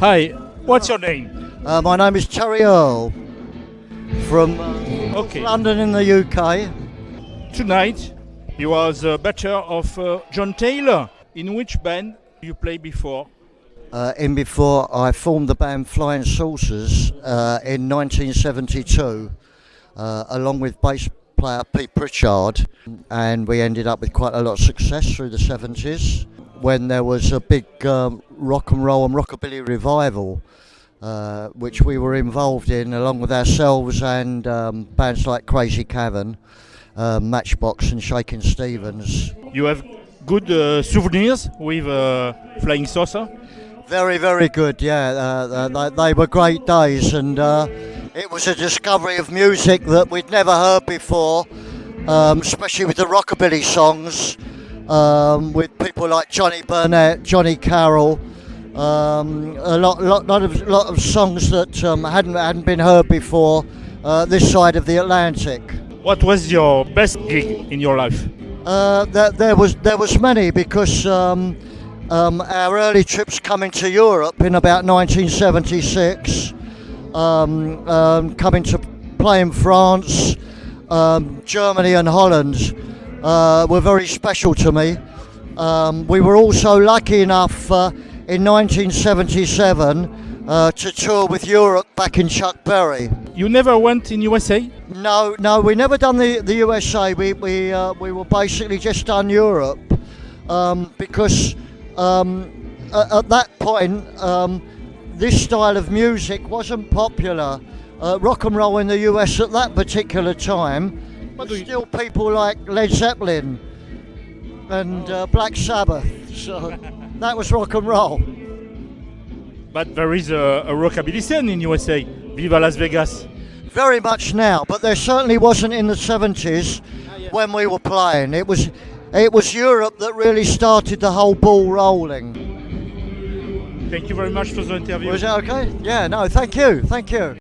Hi, what's your name? Uh, my name is Terry Earl from uh, Okay. London in the UK. Tonight, you are the better of uh, John Taylor. In which band you play before? Uh, in before I formed the band Flying Saucers uh, in 1972, uh, along with bass player Pete Pritchard, and we ended up with quite a lot of success through the 70s when there was a big um, rock and roll and rockabilly revival. Uh, which we were involved in along with ourselves and um, bands like Crazy Cavan, uh, Matchbox, and Shakin' Stevens. You have good uh, souvenirs with uh, Flying Saucer? Very, very good. Yeah, uh, uh, they, they were great days, and uh, it was a discovery of music that we'd never heard before, um, especially with the rockabilly songs, um, with people like Johnny Burnette, Johnny Carroll. Um, a lot, lot, lot of, lot of songs that um, hadn't hadn't been heard before uh, this side of the Atlantic. What was your best gig in your life? Uh, there, there was there was many because um, um, our early trips coming to Europe in about 1976, um, um, coming to play in France, um, Germany, and Holland uh, were very special to me. Um, we were also lucky enough uh, in 1977 uh, to tour with Europe back in Chuck Berry. You never went in USA? No, no, we never done the, the USA. We we uh, we were basically just done Europe um, because um, at, at that point um, this style of music wasn't popular. Uh, rock and roll in the US at that particular time. But still, people like Led Zeppelin and uh, Black Sabbath. So that was rock and roll. But there is a, a rockabilly scene in USA. Viva Las Vegas. Very much now, but there certainly wasn't in the 70s when we were playing. It was it was Europe that really started the whole ball rolling. Thank you very much for the interview. Was that okay? Yeah, no, thank you. Thank you.